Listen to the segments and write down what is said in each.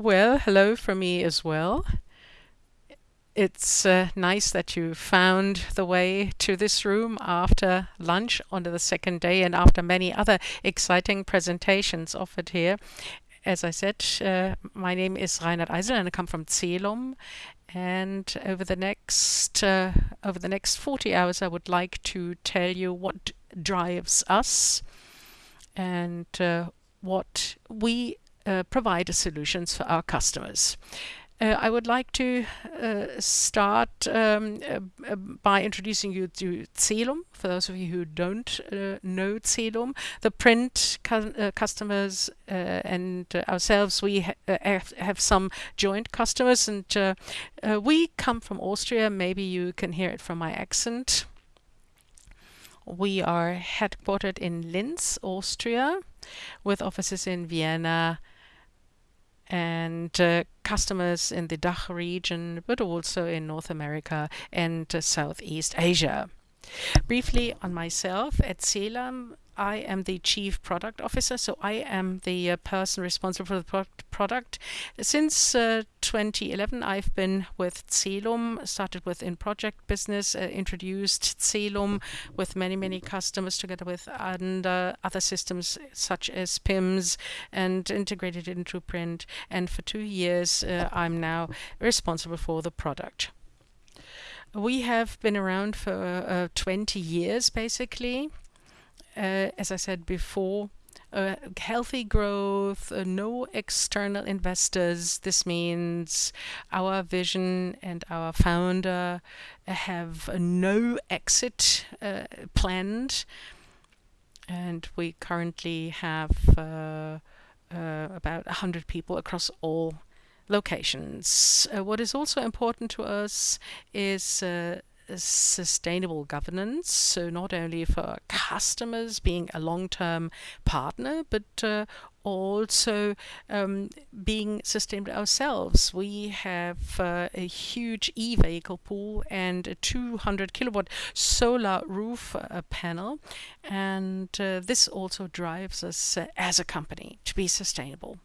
Well, hello from me as well. It's uh, nice that you found the way to this room after lunch on the second day and after many other exciting presentations offered here. As I said, uh, my name is Reinhard Eisel and I come from Celum. And over the next uh, over the next 40 hours, I would like to tell you what drives us and uh, what we uh, provide solutions for our customers. Uh, I would like to uh, start um, uh, by introducing you to Celum. For those of you who don't uh, know Celum, the print cu uh, customers and ourselves, we ha have, have, some joint customers, and we come from Austria. Maybe you can hear it from my accent. We are headquartered in Linz, Austria, with offices in Vienna, and uh, customers in the DACH region, but also in North America and uh, Southeast Asia. Briefly on myself at Celum, I am the Chief Product Officer, so I am the uh, person responsible for the pro product. Since uh, 2011, I've been with Celum, started with in project business, uh, introduced Celum with many, many customers together with and, uh, other systems such as PIMS and integrated into print. And for two years, uh, I'm now responsible for the product. We have been around for uh, 20 years, basically uh, as I said before, uh, healthy growth, uh, no external investors. This means our vision and our founder have no exit uh, planned. And we currently have uh, uh, about 100 people across all locations. what is also important to us is sustainable governance. So not only for customers being a long-term partner, but uh, also um, being sustainable ourselves. We have uh, a huge e-vehicle pool and a 200 kilowatt solar roof uh, panel. And uh, this also drives us uh, as a company to be sustainable.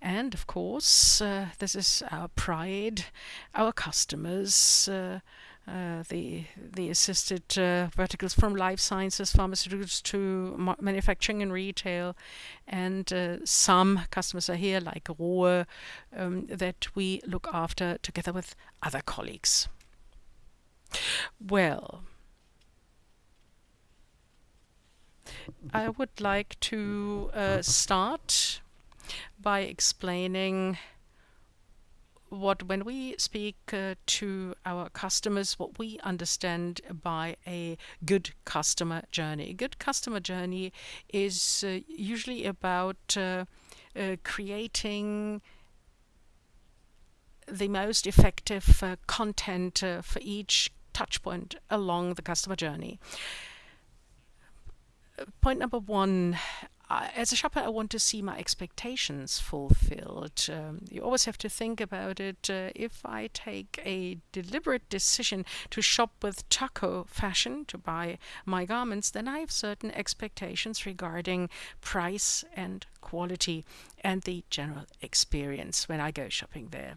And of course, uh, this is our pride, our customers, uh, uh, the the assisted uh, verticals from life sciences, pharmaceuticals to ma manufacturing and retail, and uh, some customers are here like Rohe um, that we look after together with other colleagues. Well, I would like to uh, start by explaining what when we speak uh, to our customers what we understand by a good customer journey. A good customer journey is uh, usually about uh, uh creating the most effective uh, content uh, for each touch point along the customer journey. Point number one as a shopper, I want to see my expectations fulfilled. Um, you always have to think about it. Uh, if I take a deliberate decision to shop with Takko Fashion to buy my garments, then I have certain expectations regarding price and quality and the general experience when I go shopping there.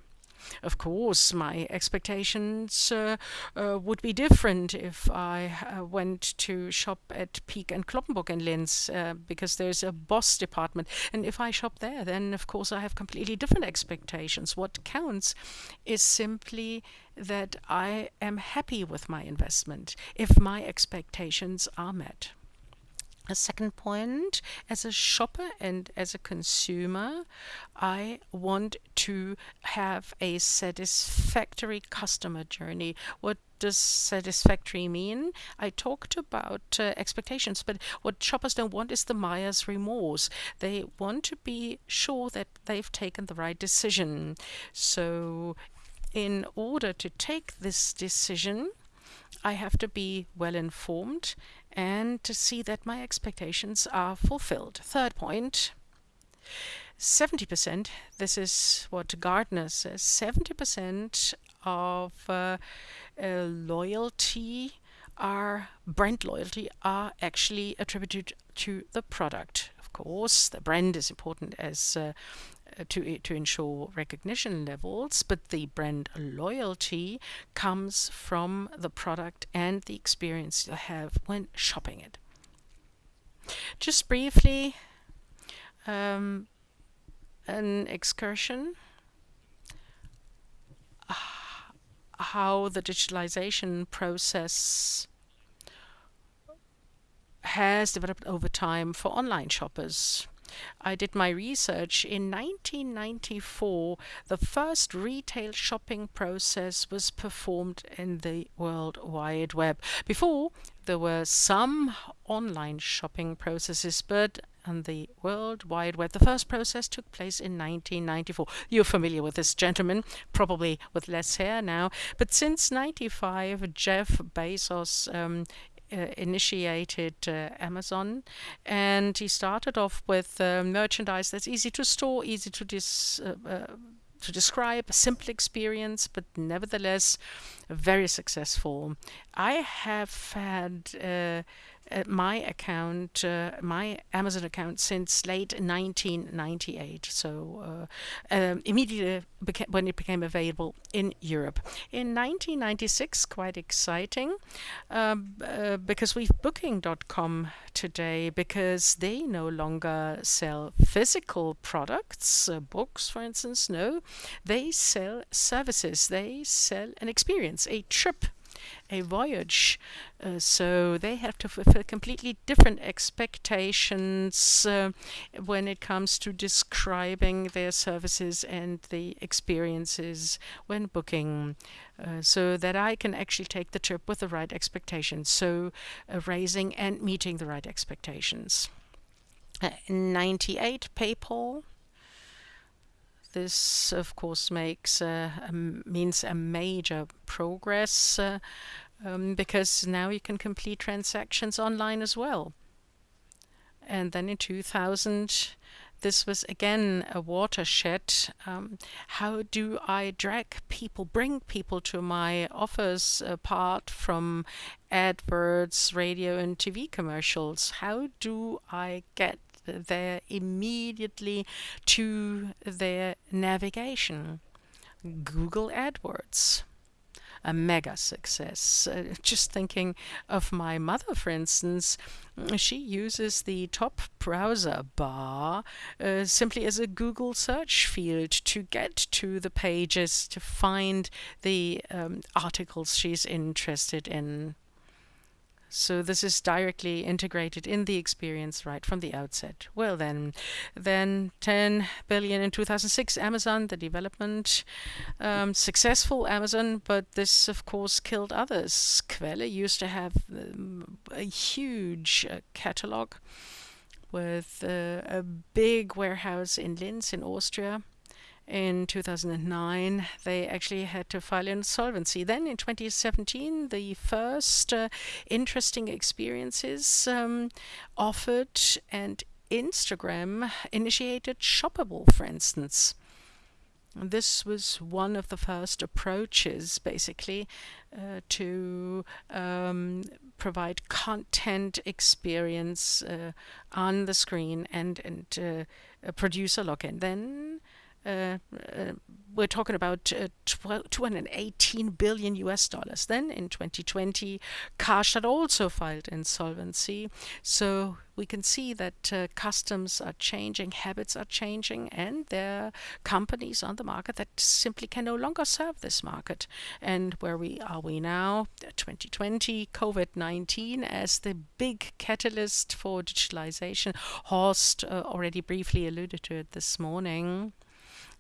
Of course, my expectations uh, uh, would be different if I uh, went to shop at Peek and Cloppenburg in Linz because there's a Boss department. And if I shop there, then of course I have completely different expectations. What counts is simply that I am happy with my investment if my expectations are met. A second point, as a shopper and as a consumer, I want to have a satisfactory customer journey. What does satisfactory mean? I talked about uh, expectations, but what shoppers don't want is the buyer's remorse. They want to be sure that they've taken the right decision. So in order to take this decision, I have to be well informed and to see that my expectations are fulfilled. Third point, 70%, this is what Gartner says, 70% of uh, uh, loyalty are brand loyalty are actually attributed to the product. Of course, the brand is important as uh, to to ensure recognition levels, but the brand loyalty comes from the product and the experience you have when shopping it. Just briefly, um, an excursion how the digitalization process has developed over time for online shoppers. I did my research. In 1994, the first retail shopping process was performed in the World Wide Web. Before, there were some online shopping processes, but on the World Wide Web, the first process took place in 1994. You're familiar with this gentleman, probably with less hair now, but since 95, Jeff Bezos um, initiated uh, Amazon, and he started off with uh, merchandise that's easy to store, easy to dis to describe a simple experience, but nevertheless very successful. I have had uh, uh, my account, uh, my Amazon account since late 1998. So uh, um, immediately when it became available in Europe. In 1996, quite exciting, um, uh, because we've Booking.com today because they no longer sell physical products, uh, books, for instance. No, they sell services. They sell an experience, a trip a voyage. Uh, so they have to fulfill completely different expectations uh, when it comes to describing their services and the experiences when booking. Uh, so that I can actually take the trip with the right expectations. So uh, raising and meeting the right expectations. Uh, 98 PayPal this, of course, makes uh, means a major progress uh, um, because now you can complete transactions online as well. And then in 2000, this was again a watershed. Um, how do I drag people, bring people to my offers apart from adverts, radio and TV commercials? How do I get there immediately to their navigation. Google AdWords a mega success. Uh, just thinking of my mother, for instance, she uses the top browser bar uh, simply as a Google search field to get to the pages to find the um, articles she's interested in. So this is directly integrated in the experience right from the outset. Well then, then 10 billion in 2006, Amazon, the development, um, successful Amazon, but this of course killed others. Quelle used to have um, a huge uh, catalog with uh, a big warehouse in Linz in Austria in 2009, they actually had to file insolvency. Then in 2017, the first uh, interesting experiences um, offered and Instagram initiated Shoppable, for instance. This was one of the first approaches, basically, uh, to um, provide content experience uh, on the screen and and uh, produce a login. Then uh, uh, we're talking about uh, 218 billion US dollars. Then in 2020, Karstadt also filed insolvency. So we can see that uh, customs are changing, habits are changing, and there are companies on the market that simply can no longer serve this market. And where we are we now? 2020, COVID-19 as the big catalyst for digitalization. Horst uh, already briefly alluded to it this morning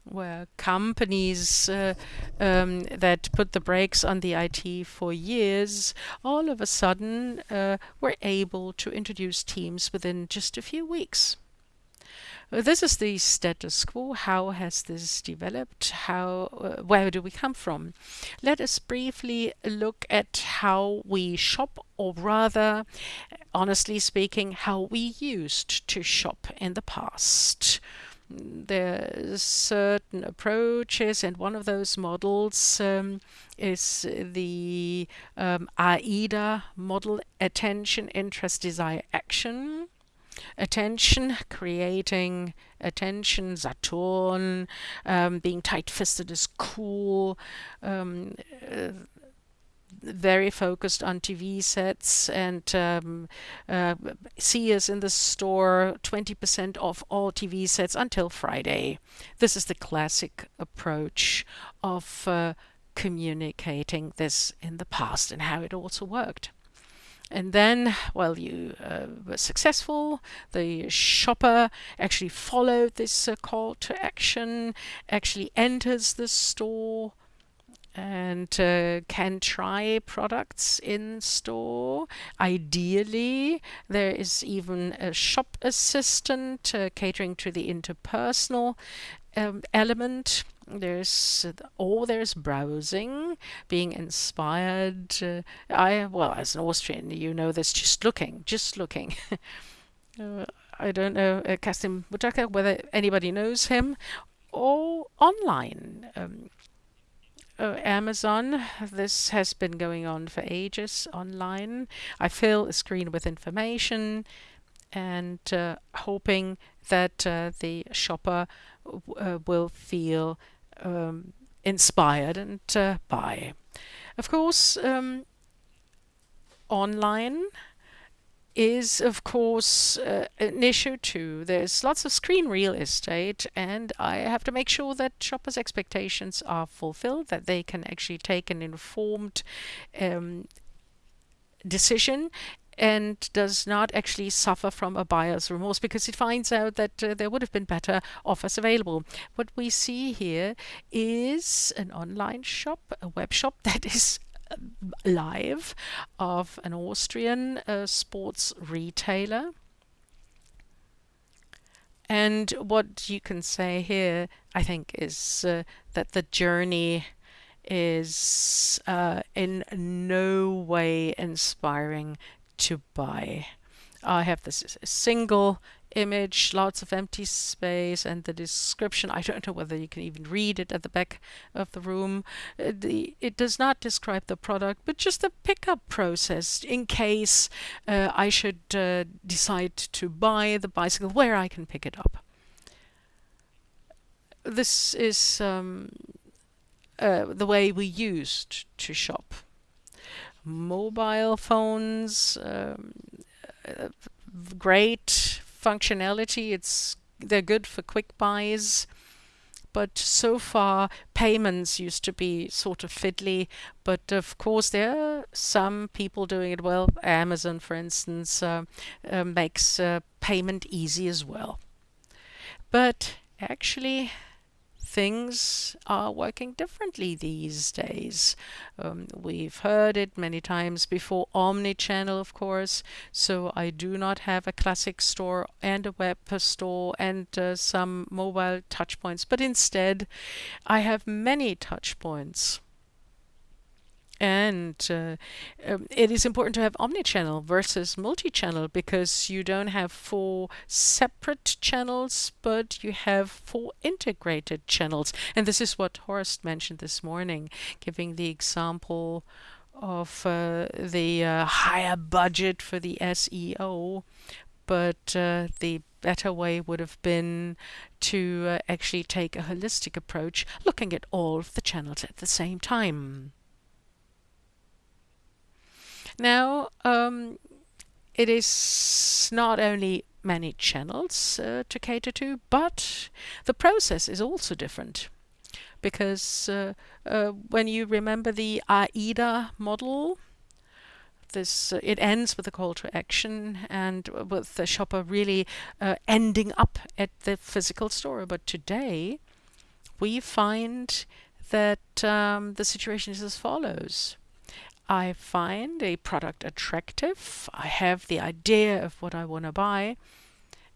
where companies uh, um, that put the brakes on the IT for years all of a sudden uh, were able to introduce Teams within just a few weeks. This is the status quo. How has this developed? How, uh, where do we come from? Let us briefly look at how we shop, or rather, honestly speaking, how we used to shop in the past there's certain approaches, and one of those models um, is the um, AIDA model, attention, interest, desire, action. attention, creating attention, Saturn, um, being tight-fisted is cool, um, uh, very focused on TV sets and um, uh, see us in the store 20% off all TV sets until Friday. This is the classic approach of uh, communicating this in the past and how it also worked. And then, well, you uh, were successful. The shopper actually followed this uh, call to action, actually enters the store, and uh, can try products in store. Ideally, there is even a shop assistant uh, catering to the interpersonal um, element. There's or there's browsing, being inspired. Uh, I well, as an Austrian, you know this. Just looking, just looking. Uh, I don't know, uh, Kasim Butaka, whether anybody knows him, or online. Um, Amazon. This has been going on for ages online. I fill a screen with information and uh, hoping that uh, the shopper uh, will feel um, inspired and uh, buy. Of course, um, online is of course uh, an issue too. There's lots of screen real estate and I have to make sure that shoppers' expectations are fulfilled, that they can actually take an informed um, decision and does not actually suffer from a buyer's remorse because it finds out that uh, there would have been better offers available. What we see here is an online shop, a web shop that is live of an Austrian uh, sports retailer. And what you can say here, I think, is uh, that the journey is uh, in no way inspiring to buy. I have this single image, lots of empty space, and the description. I don't know whether you can even read it at the back of the room. Uh, it does not describe the product, but just the pickup process in case uh, I should uh, decide to buy the bicycle, where I can pick it up. This is um, uh, the way we used to shop. Mobile phones, um, uh, great functionality. It's they're good for quick buys. But so far, payments used to be sort of fiddly. But of course, there are some people doing it well. Amazon, for instance, uh, uh, makes uh, payment easy as well. But actually, things are working differently these days. Um, we've heard it many times before, omni-channel, of course. So I do not have a classic store and a web store and uh, some mobile touchpoints, but instead I have many touchpoints. And uh, um, it is important to have omni-channel versus multi-channel because you don't have four separate channels, but you have four integrated channels. And this is what Horst mentioned this morning, giving the example of uh, the uh, higher budget for the SEO, but uh, the better way would have been to uh, actually take a holistic approach, looking at all of the channels at the same time. Now, um, it is not only many channels uh, to cater to, but the process is also different. Because uh, uh, when you remember the AIDA model, this uh, it ends with a call to action and with the shopper really uh, ending up at the physical store. But today, we find that um, the situation is as follows. I find a product attractive, I have the idea of what I want to buy,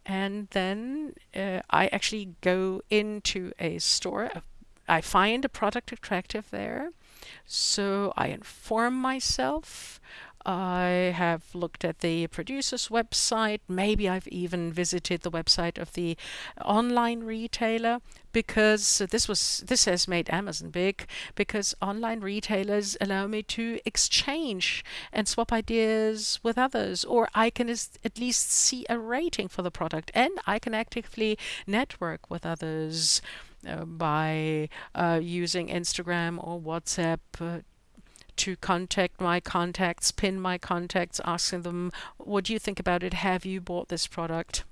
and then uh, I actually go into a store. I find a product attractive there, so I inform myself I have looked at the producer's website. Maybe I've even visited the website of the online retailer because this was this has made Amazon big because online retailers allow me to exchange and swap ideas with others or I can at least see a rating for the product and I can actively network with others uh, by uh, using Instagram or WhatsApp uh, to contact my contacts, pin my contacts, asking them, what do you think about it? Have you bought this product?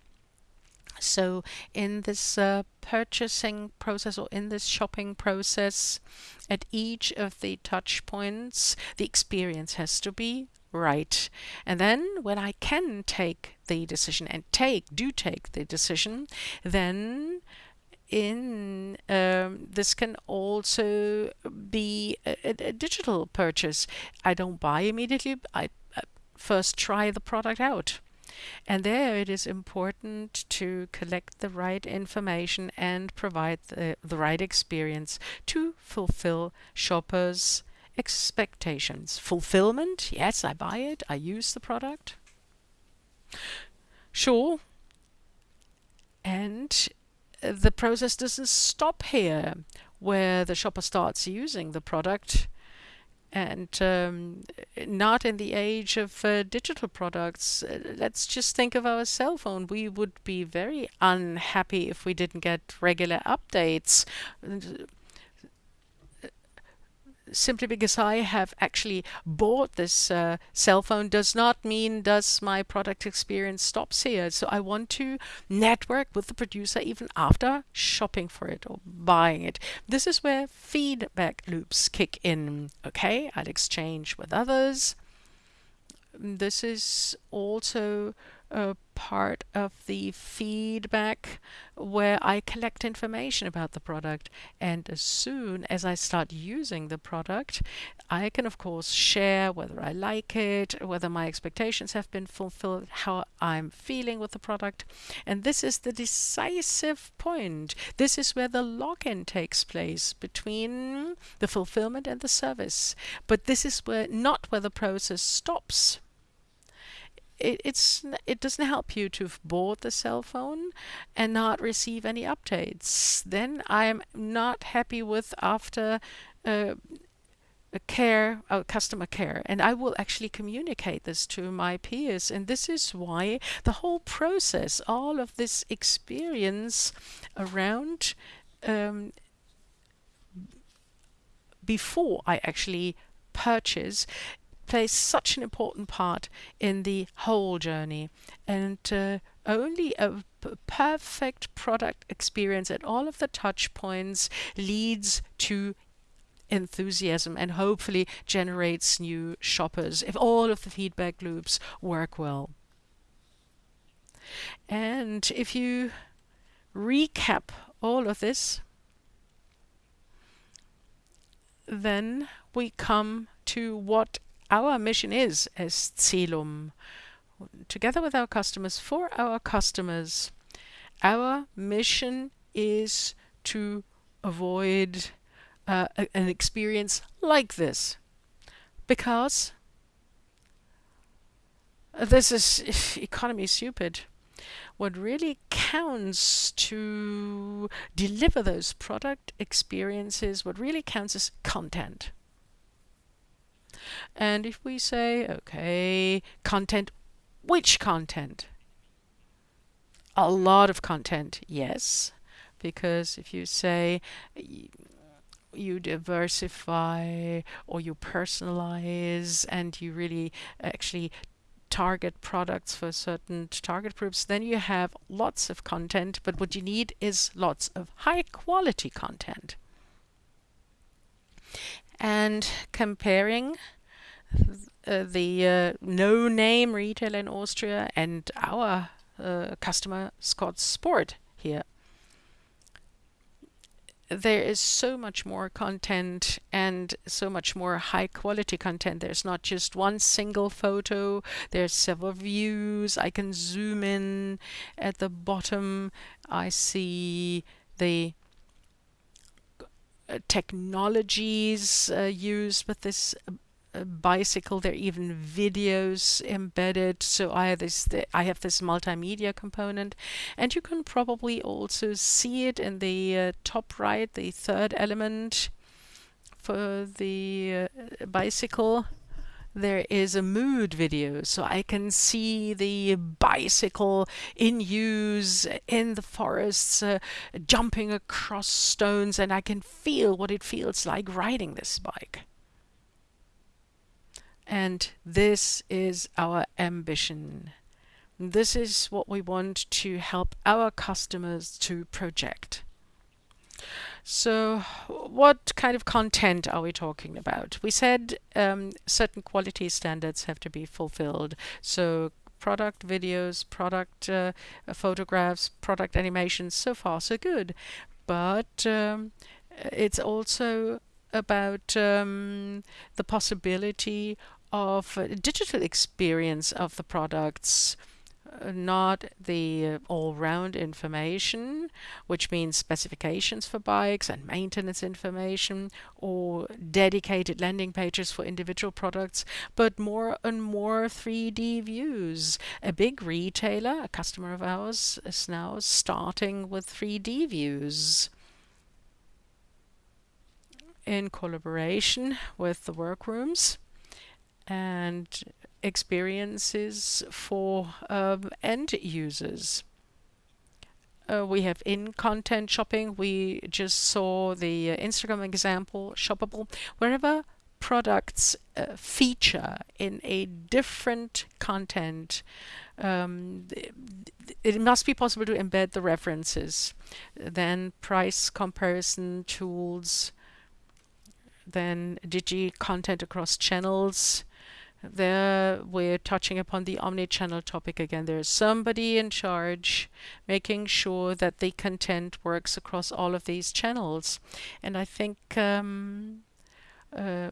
So in this uh, purchasing process or in this shopping process, at each of the touch points, the experience has to be right. And then when I can take the decision and take, do take the decision, then in um, this can also be a, a, digital purchase. I don't buy immediately. I, I first try the product out. And there it is important to collect the right information and provide the, the right experience to fulfill shoppers' expectations. Fulfillment, yes, I buy it, I use the product. Sure. And the process doesn't stop here where the shopper starts using the product and um, not in the age of uh, digital products. Uh, let's just think of our cell phone. We would be very unhappy if we didn't get regular updates simply because I have actually bought this uh, cell phone does not mean does my product experience stops here. So I want to network with the producer even after shopping for it or buying it. This is where feedback loops kick in. Okay, I'll exchange with others. This is also a part of the feedback where I collect information about the product. And as soon as I start using the product, I can, of course, share whether I like it, whether my expectations have been fulfilled, how I'm feeling with the product. And this is the decisive point. This is where the login takes place between the fulfillment and the service. But this is where not where the process stops it, it's it doesn't help you to have bought the cell phone and not receive any updates. Then I'm not happy with after uh, care, uh, customer care, and I will actually communicate this to my peers. And this is why the whole process, all of this experience around um, before I actually purchase plays such an important part in the whole journey. And uh, only a perfect product experience at all of the touch points leads to enthusiasm and hopefully generates new shoppers if all of the feedback loops work well. And if you recap all of this, then we come to what our mission is as Celum, together with our customers, for our customers, our mission is to avoid uh, an experience like this. Because this is economy stupid. What really counts to deliver those product experiences, what really counts is content. And if we say, okay, content, which content? A lot of content, yes. Because if you say you diversify or you personalize and you really actually target products for certain target groups, then you have lots of content. But what you need is lots of high quality content. And comparing uh, the uh, no-name retailer in Austria and our uh, customer Scott Sport here. There is so much more content and so much more high quality content. There's not just one single photo, there's several views. I can zoom in at the bottom. I see the technologies uh, used with this bicycle. There are even videos embedded. So I have this I have this multimedia component, and you can probably also see it in the uh, top right, the third element for the uh, bicycle there is a mood video so I can see the bicycle in use in the forests uh, jumping across stones and I can feel what it feels like riding this bike. And this is our ambition. This is what we want to help our customers to project. So what kind of content are we talking about? We said um, certain quality standards have to be fulfilled. So product videos, product uh, photographs, product animations, so far so good. But um, it's also about um, the possibility of digital experience of the products not the uh, all-round information, which means specifications for bikes and maintenance information or dedicated landing pages for individual products, but more and more 3D views. A big retailer, a customer of ours, is now starting with 3D views in collaboration with the workrooms and experiences for um, end users. Uh, we have in-content shopping. We just saw the uh, Instagram example, shoppable. Wherever products uh, feature in a different content, um, it must be possible to embed the references. Then price comparison tools, then digi content across channels, there we're touching upon the omni-channel topic again. There's somebody in charge making sure that the content works across all of these channels. And I think um, uh,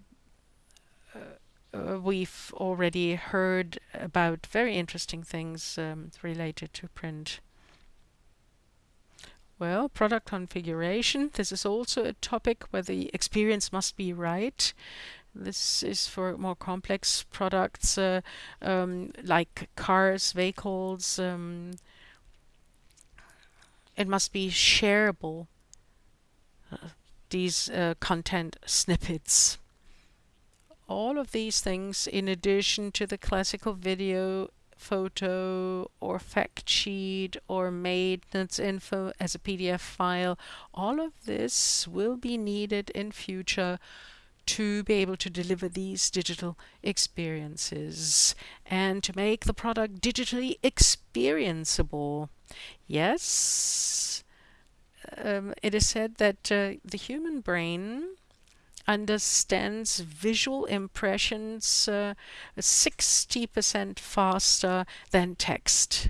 uh, we've already heard about very interesting things um, related to print. Well, product configuration. This is also a topic where the experience must be right. This is for more complex products uh, um, like cars, vehicles. Um, it must be shareable, uh, these uh, content snippets. All of these things, in addition to the classical video, photo, or fact sheet, or maintenance info as a PDF file, all of this will be needed in future to be able to deliver these digital experiences and to make the product digitally experienceable. Yes, um, it is said that uh, the human brain understands visual impressions 60% uh, faster than text.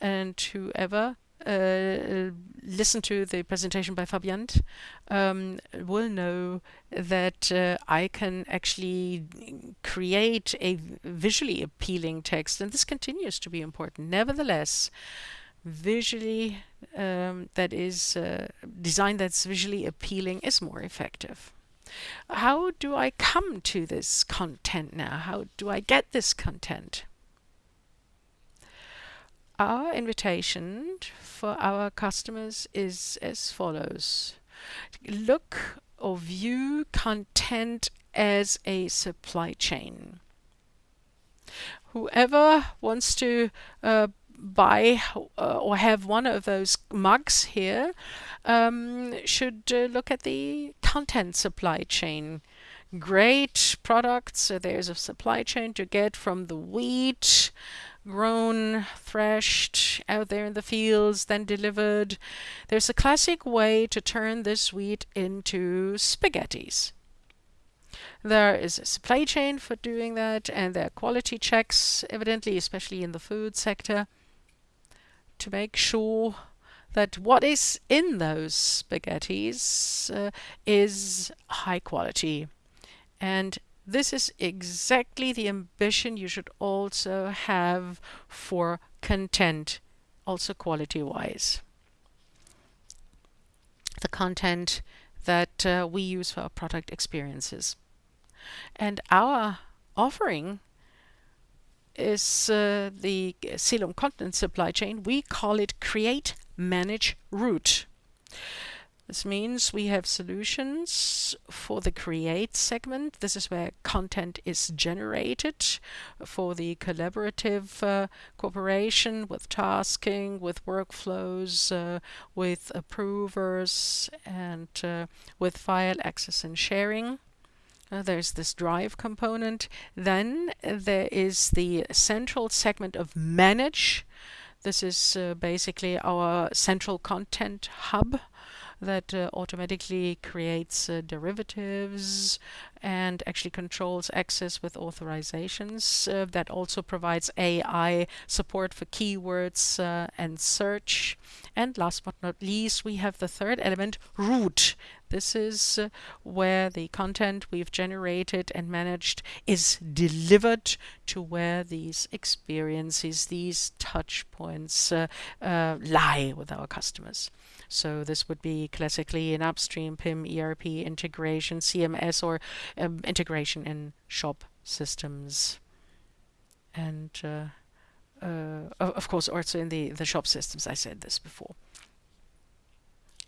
And whoever listen to the presentation by Fabian um, will know that uh, I can actually create a visually appealing text and this continues to be important. Nevertheless, visually um, that is uh, design that's visually appealing is more effective. How do I come to this content now? How do I get this content? Our invitation for our customers is as follows. Look or view content as a supply chain. Whoever wants to uh, buy uh, or have one of those mugs here um, should uh, look at the content supply chain. Great products. So there's a supply chain to get from the wheat grown, threshed out there in the fields, then delivered. There's a classic way to turn this wheat into spaghettis. There is a supply chain for doing that, and there are quality checks, evidently, especially in the food sector, to make sure that what is in those spaghettis uh, is high quality. And this is exactly the ambition you should also have for content, also quality-wise. The content that uh, we use for our product experiences. And our offering is uh, the Celum content supply chain. We call it Create, Manage, Route. This means we have solutions for the create segment. This is where content is generated for the collaborative uh, cooperation with tasking, with workflows, uh, with approvers, and uh, with file access and sharing. Uh, there's this drive component. Then there is the central segment of manage. This is uh, basically our central content hub that uh, automatically creates uh, derivatives and actually controls access with authorizations. Uh, that also provides AI support for keywords and search. And last but not least, we have the third element, route. This is where the content we've generated and managed is delivered to where these experiences, these touch points uh, uh, lie with our customers. So this would be classically an upstream PIM, ERP integration, CMS, or um, integration in shop systems. And uh, uh, of course, also in the, the shop systems, I said this before.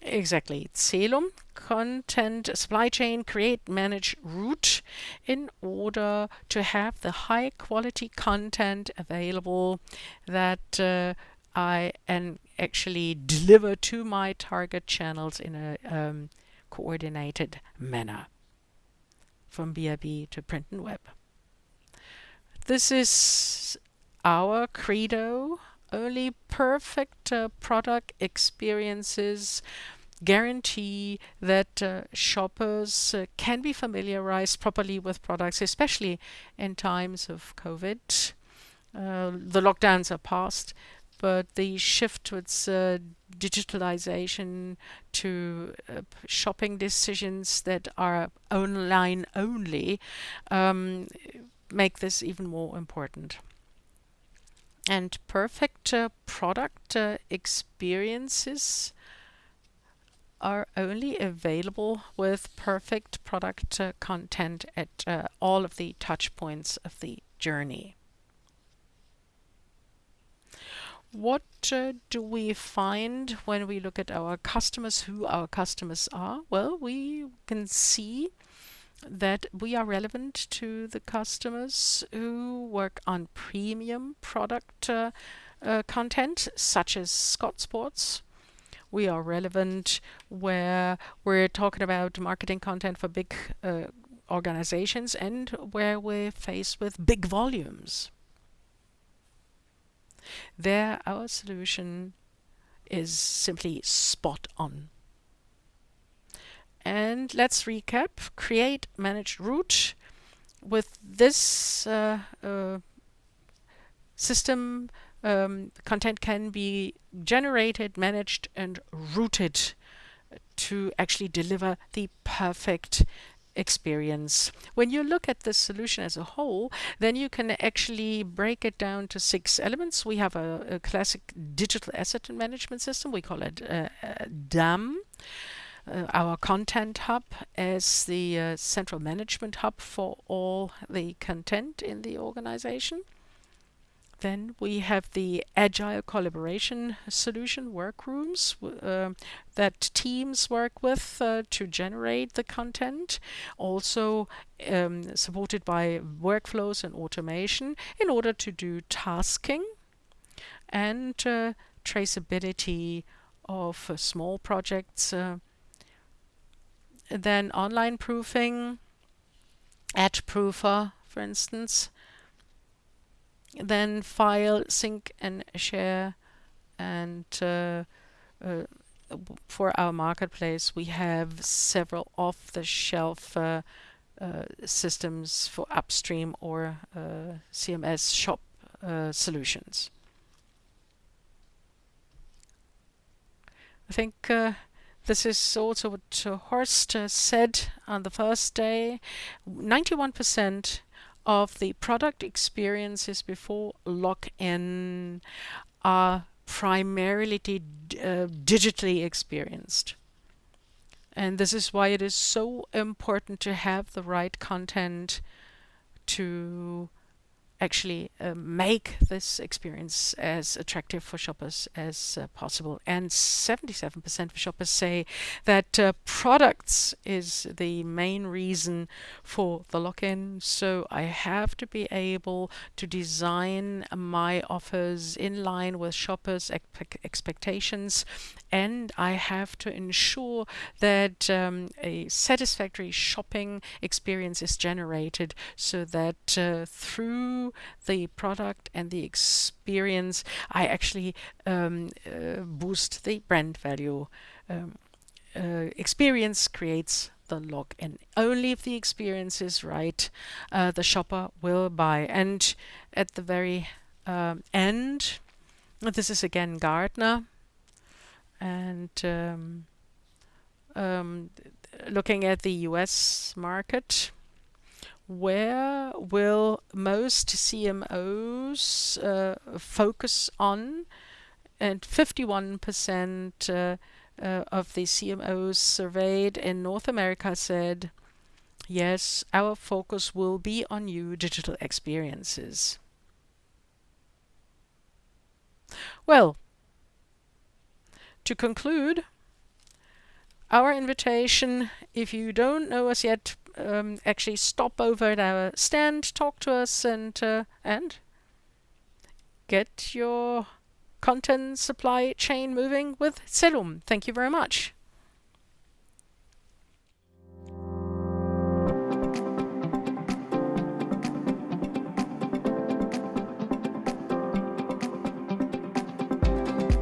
Exactly. Celum, content, supply chain, create, manage, route in order to have the high quality content available that uh, I and actually deliver to my target channels in a um, coordinated manner from BRB to print and web. This is our credo. Only perfect uh, product experiences guarantee that uh, shoppers uh, can be familiarized properly with products, especially in times of COVID. Uh, the lockdowns are past, but the shift towards uh, digitalization to uh, shopping decisions that are online only um, make this even more important. And perfect uh, product uh, experiences are only available with perfect product uh, content at uh, all of the touch points of the journey. What uh, do we find when we look at our customers, who our customers are? Well, we can see that we are relevant to the customers who work on premium product uh, uh, content, such as Scott Sports. We are relevant where we're talking about marketing content for big uh, organizations and where we're faced with big volumes. There, our solution is simply spot on. And let's recap. Create, manage, route. With this uh, uh, system, um, content can be generated, managed, and routed to actually deliver the perfect experience. When you look at the solution as a whole, then you can actually break it down to six elements. We have a, a classic digital asset management system. We call it uh, uh, DAM. Uh, our content hub as the uh, central management hub for all the content in the organization. Then we have the agile collaboration solution workrooms uh, that teams work with uh, to generate the content, also um, supported by workflows and automation in order to do tasking and uh, traceability of uh, small projects. Then online proofing, Edge AdProofer, for instance, then file, sync and share and uh, uh, for our marketplace we have several off-the-shelf uh, uh systems for upstream or uh, CMS shop uh, solutions. I think this is also what Horst said on the first day. 91% of the product experiences before lock-in are primarily uh, digitally experienced. And this is why it is so important to have the right content to actually uh, make this experience as attractive for shoppers as uh, possible. And 77% of shoppers say that uh, products is the main reason for the lock-in. So I have to be able to design my offers in line with shoppers' expectations and I have to ensure that um, a satisfactory shopping experience is generated so that uh, the product and the experience I actually um, uh, boost the brand value. Um, uh, experience creates the log-in. Only if the experience is right, uh, the shopper will buy. And at the very um, end, this is again Gartner and um, um, looking at the US market, where will most CMOs uh, focus on? And 51% uh, uh, of the CMOs surveyed in North America said, yes, our focus will be on new digital experiences. Well, to conclude, our invitation, if you don't know us yet, um, actually stop over at our stand, talk to us, and uh, and get your content supply chain moving with Celum. Thank you very much.